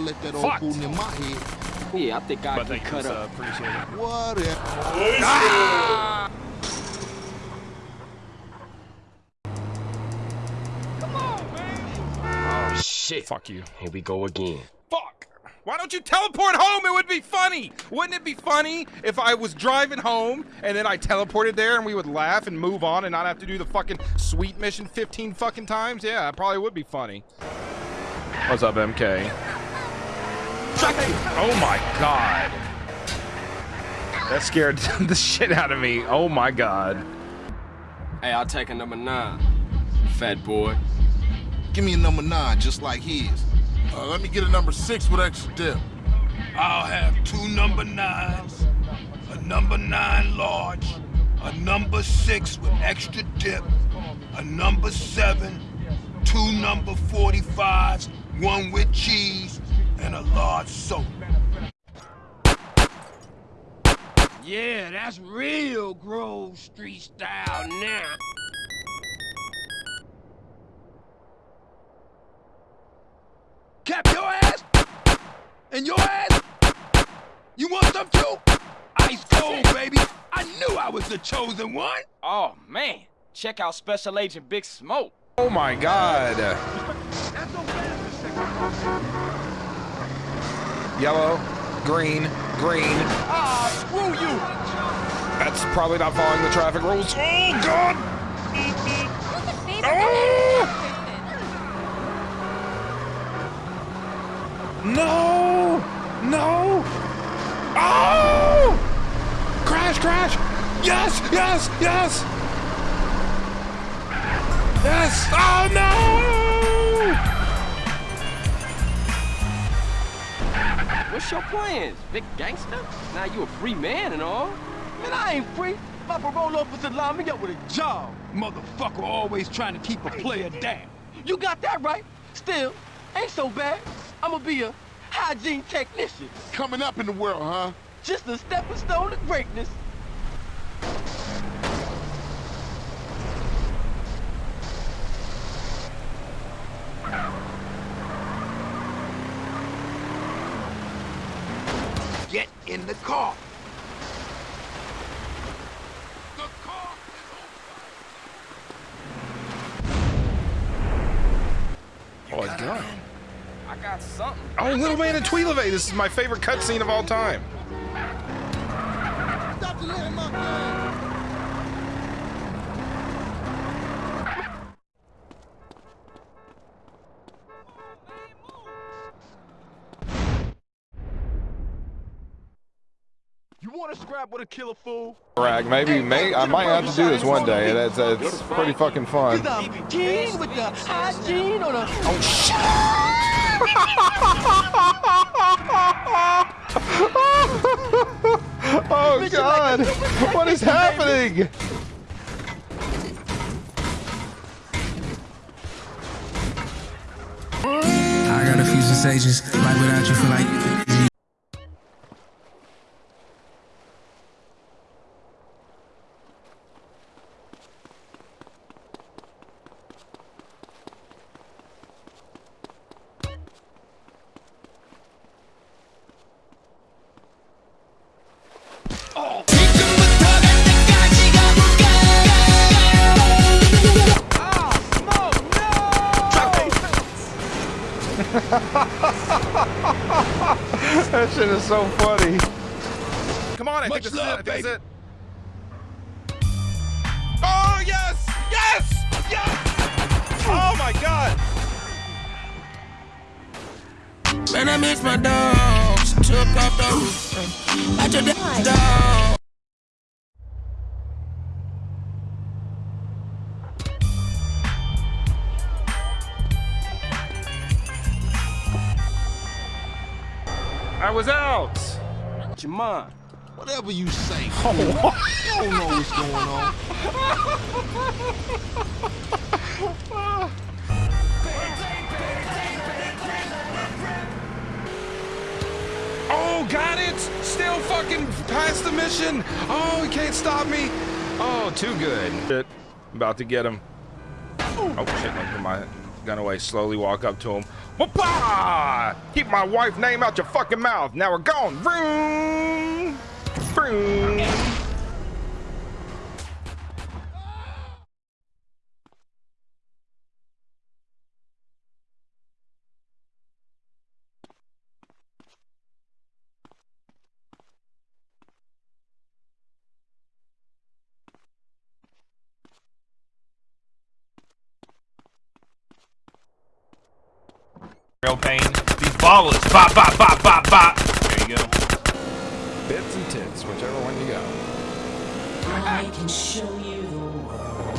let that old Fucked. cool in my head. Yeah, I think I But can thank you, cut sir. up. Appreciate it. Whatever. Oh shit. Fuck you. Here we go again. Fuck! Why don't you teleport home? It would be funny. Wouldn't it be funny if I was driving home and then I teleported there and we would laugh and move on and not have to do the fucking sweet mission 15 fucking times? Yeah, it probably would be funny. What's up, MK? Oh my god. That scared the shit out of me. Oh my god. Hey, I'll take a number nine. Fat boy. Give me a number nine, just like his. Uh, let me get a number six with extra dip. I'll have two number nines, a number nine large, a number six with extra dip, a number seven, two number 45s, one with cheese, and a large soda. Yeah, that's real Grove Street style now. Cap your ass and your ass. You want some too? Ice cold, baby. I knew I was the chosen one. Oh man. Check out Special Agent Big Smoke. Oh my god. Yellow, green, green. Ah, screw you. That's probably not following the traffic rules. Oh god. No! No! Oh! Crash, crash! Yes, yes, yes! Yes! Oh no! What's your plans, big gangster? Now you a free man and all. Man, I ain't free. My parole officer lined me up with a job. Motherfucker always trying to keep a player down. You got that right. Still, ain't so bad. I'ma be a hygiene technician. Coming up in the world, huh? Just a stepping stone to greatness. Get in the car. The car. Oh, it's. I got something. Oh, Little Man in Tweedlevay. This is my favorite cutscene of all time. Want with a killer fool? Rag, maybe, may I might have to do this one day. That's that's pretty fucking fun. Cause I'm with the hygiene on the Oh, oh God! What is happening? I got a few sensations, like without you feel like so funny. Come on, I Much think this love, is it. I think baby. this is it. Oh, yes! Yes! Yes! Oh, my God! Man, I miss my dogs. Took off the roof. At your dog. I was out. Jamon. Whatever you say. fool. You don't know what's going on. Oh, got it! Still fucking past the mission! Oh, he can't stop me! Oh, too good. Shit. About to get him. Oh shit! Look at my shotgun away, slowly walk up to him. Keep my wife's name out your fucking mouth. Now we're gone. Vroom! Vroom! Real pain. These ballers. Bop, bop, bop, bop, bop. There you go. Bits and tits, whichever one you got. I can show you the world.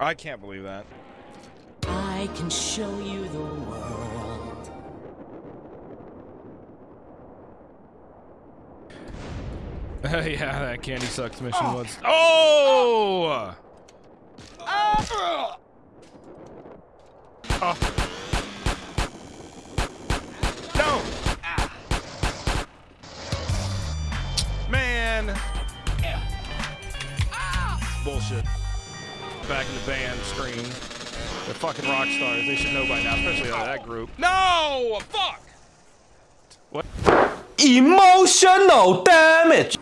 I can't believe that. I can show you the world. yeah, that candy sucks mission oh. was. Oh! Oh! oh. No! Man! Bullshit. Back in the band screen. They're fucking rock stars. They should know by now, especially out of that group. No! Fuck! What? Emotional damage.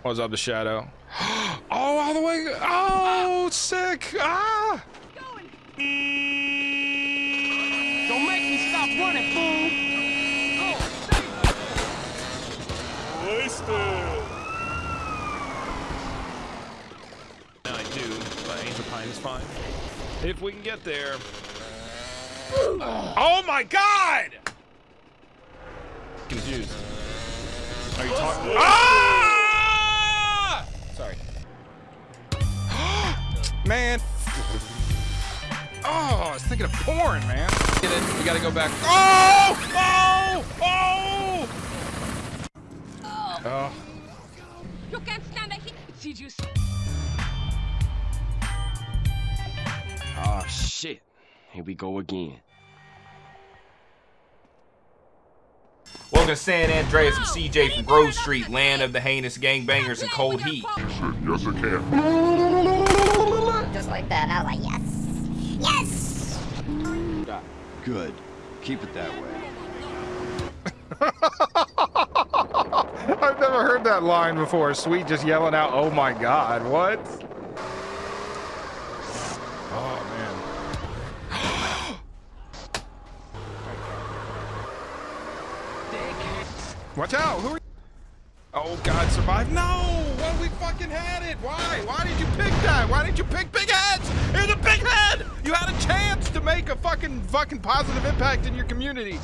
What's up, the shadow? Oh, all the way. Oh, sick. Ah! Don't make me stop running, fool. I do, but Angel Pine is fine. If we can get there. Oh my god! Confused. Are you talking? Ah! Sorry. man. Oh, I was thinking of porn, man. Get it. We gotta go back. Oh! Oh! Oh! Oh. You can't stand it. Did you? Oh shit. Here we go again. Welcome to San Andreas. I'm CJ from Grove Street, land of the heinous gangbangers and cold heat. Yes, I can. Good. Keep it that way. I've never heard that line before. Sweet just yelling out, oh my god, what? Oh man. Watch out! Who are you? Oh God, survive! No! Well, we fucking had it. Why? Why did you pick that? Why didn't you pick big heads? Here's a big head. You had a chance to make a fucking fucking positive impact in your community.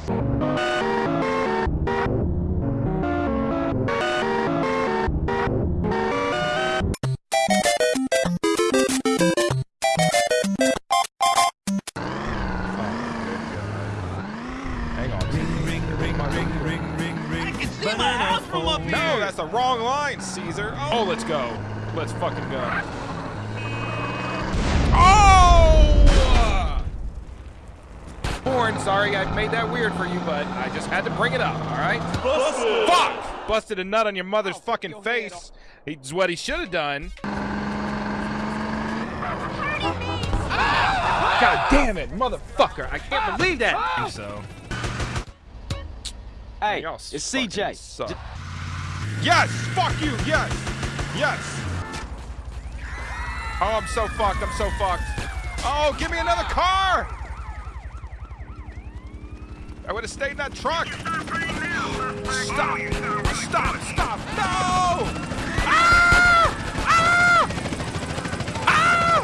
Born, sorry I made that weird for you, but I just had to bring it up, all right? Busted. Fuck! Busted a nut on your mother's fucking face. It's what he should have done. God damn it, motherfucker! I can't believe that. I think so. Hey, it's CJ. suck. Yes! Fuck you! Yes! Yes! Oh, I'm so fucked. I'm so fucked. Oh, give me another car! I would have stayed in that truck. Stop! Stop! Stop! No! Ah! Ah! Ah!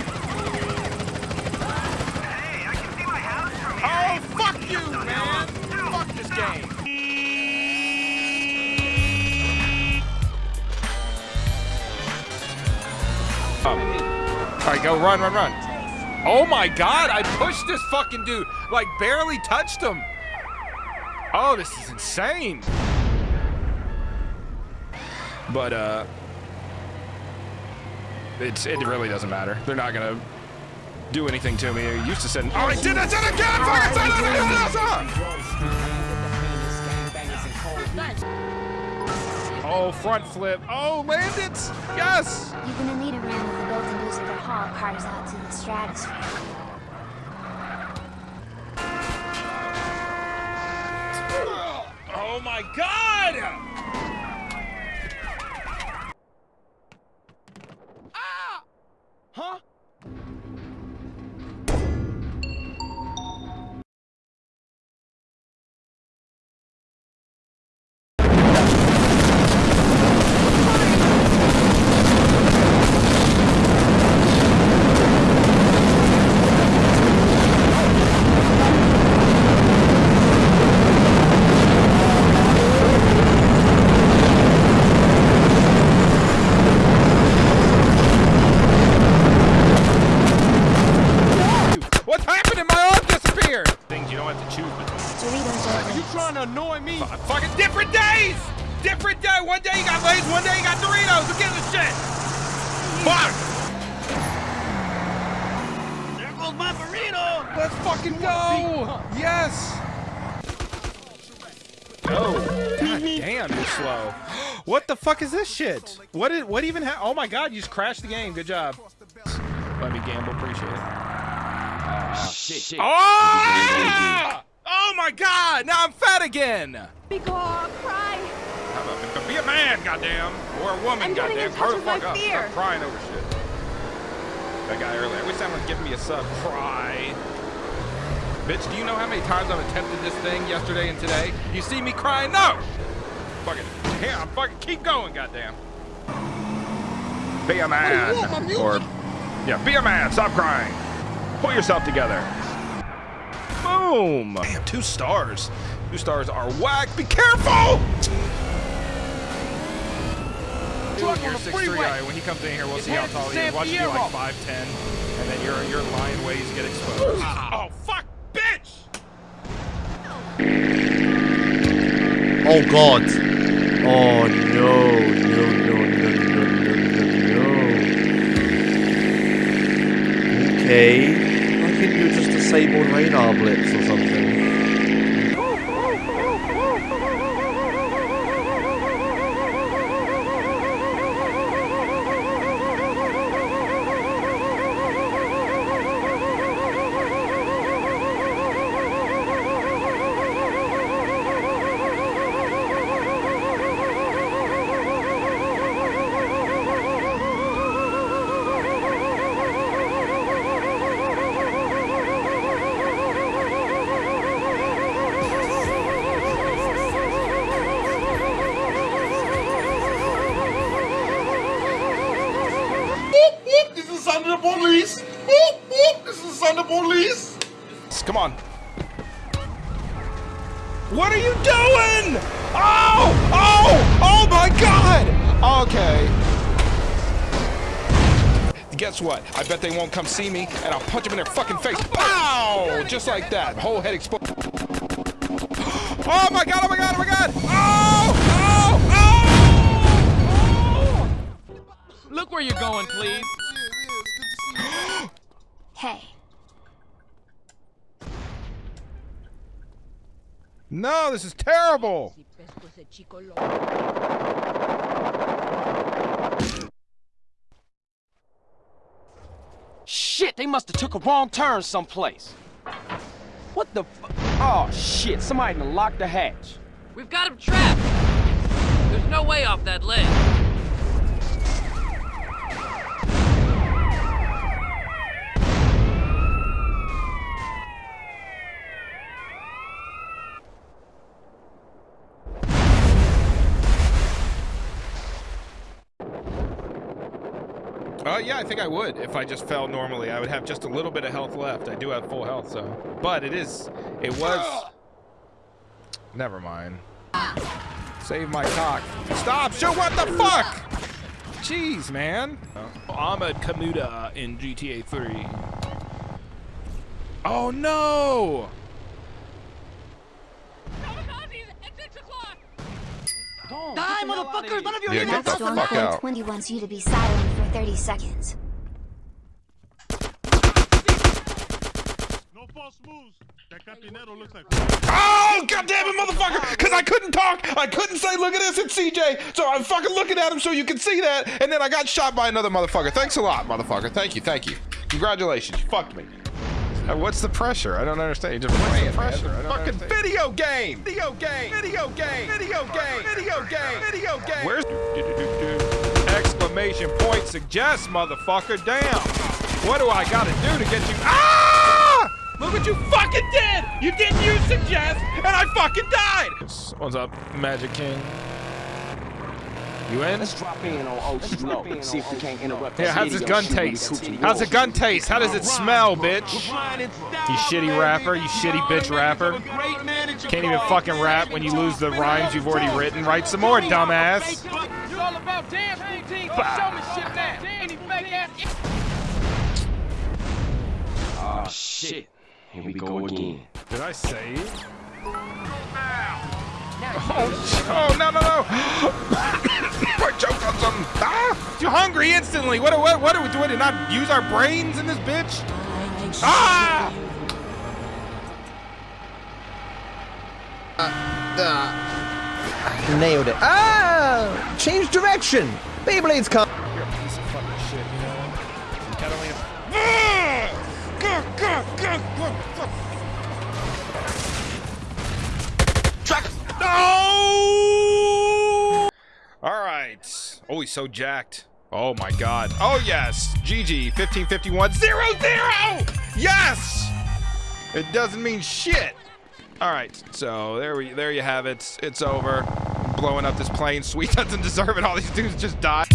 Oh, fuck you, man! Fuck this game. All right, go run, run, run. Oh my god, I pushed this fucking dude. Like, barely touched him. Oh, this is insane. But, uh... It's, it really doesn't matter. They're not gonna do anything to me. They're used to send. Oh, I did it! Did again! Fucking said it again! Oh, front flip. Oh, land it! Yes! You're gonna need a ram with a built-in booster. haul cars out to the stratosphere. Oh my god! One day you got Lay's, one day you got Doritos! Who gives a shit? Fuck! There goes my burrito. Let's fucking go! Yes! Oh, God damn, you're slow. What the fuck is this shit? What did what even happened? Oh my god, you just crashed the game. Good job. Let me gamble, appreciate it. Ah, shit. Oh! Oh my god! Now I'm fat again! Be cry. Be a man, goddamn! Or a woman, I'm goddamn. in touch Grow the fuck up. fear. Stop crying over shit. That guy earlier. I wish someone would give me a sub. Cry. Bitch, do you know how many times I've attempted this thing yesterday and today? You see me crying? No! Fucking, yeah, I'm fucking keep going, goddamn. Be a man. Or, yeah, be a man. Stop crying. Pull yourself together. Boom. Damn, two stars. Two stars are whack. Be careful! Truck You're on the 6'3", freeway. alright, when he comes in here, we'll see how tall he is. San Watch him be like 5'10", and then your your lion ways get exposed. oh, fuck, bitch! Oh god. Oh no, no, no, no, no, no, no, no. Okay. I think you just disabled radar blips or something. Guess what? I bet they won't come see me, and I'll punch them in their fucking face. Ow! Just like that. Whole head explode. Oh my god! Oh my god! Oh my god! Oh! Oh! Oh! Look where you're going, please. Hey, No, this is terrible. Shit, they must have took a wrong turn someplace. What the Oh, shit, somebody done locked the hatch. We've got him trapped. There's no way off that ledge. Uh, yeah, I think I would. If I just fell normally, I would have just a little bit of health left. I do have full health, so. But it is, it was. Ah! Never mind. Save my cock. Stop! Shoot! What the fuck? Jeez, man. Uh, Ahmed Kamuda in GTA 3. Oh no! Die, motherfuckers! None of you Yeah, are get the fuck out. 20 wants you to be silent for 30 seconds. No false moves. That Campinero looks like. Oh, goddamn it, motherfucker! Because I couldn't talk. I couldn't say, look at this, it's CJ. So I'm fucking looking at him so you can see that. And then I got shot by another motherfucker. Thanks a lot, motherfucker. Thank you, thank you. Congratulations. You fucked me. Uh, what's the pressure? I don't understand. You just what's the pressure? I don't fucking understand. video game! Video game! Video game! Video game! Video game! Video game! Where's exclamation point suggest, motherfucker? Damn! What do I gotta do to get you? Ah! Look what you fucking did! You didn't use suggest, and I fucking died! What's up, Magic King? You in? Let's drop in on Old Slow. See if we can't interrupt Yeah, this how's his video gun taste? How's the gun taste? How does it smell, bitch? You shitty rapper, you shitty bitch rapper. Can't even fucking rap when you lose the rhymes you've already written. Write some more, dumbass. You all about damn routine. Show me shit now. Damn, he fake ass. Oh shit. Here we go again. Did I save? Oh, oh no, no, no! I choked on something. Ah! Too hungry instantly. What, what, what are we doing? To not use our brains in this bitch? Ah! Nailed it. Ah! Change direction! Beyblade's come. You're a piece of fucking shit, you know? You only No! All right. Oh, he's so jacked. Oh my god. Oh yes. GG 1551 0 0. Yes. It doesn't mean shit. All right. So there we there you have it. It's over. blowing up this plane. Sweet doesn't deserve it. All these dudes just died.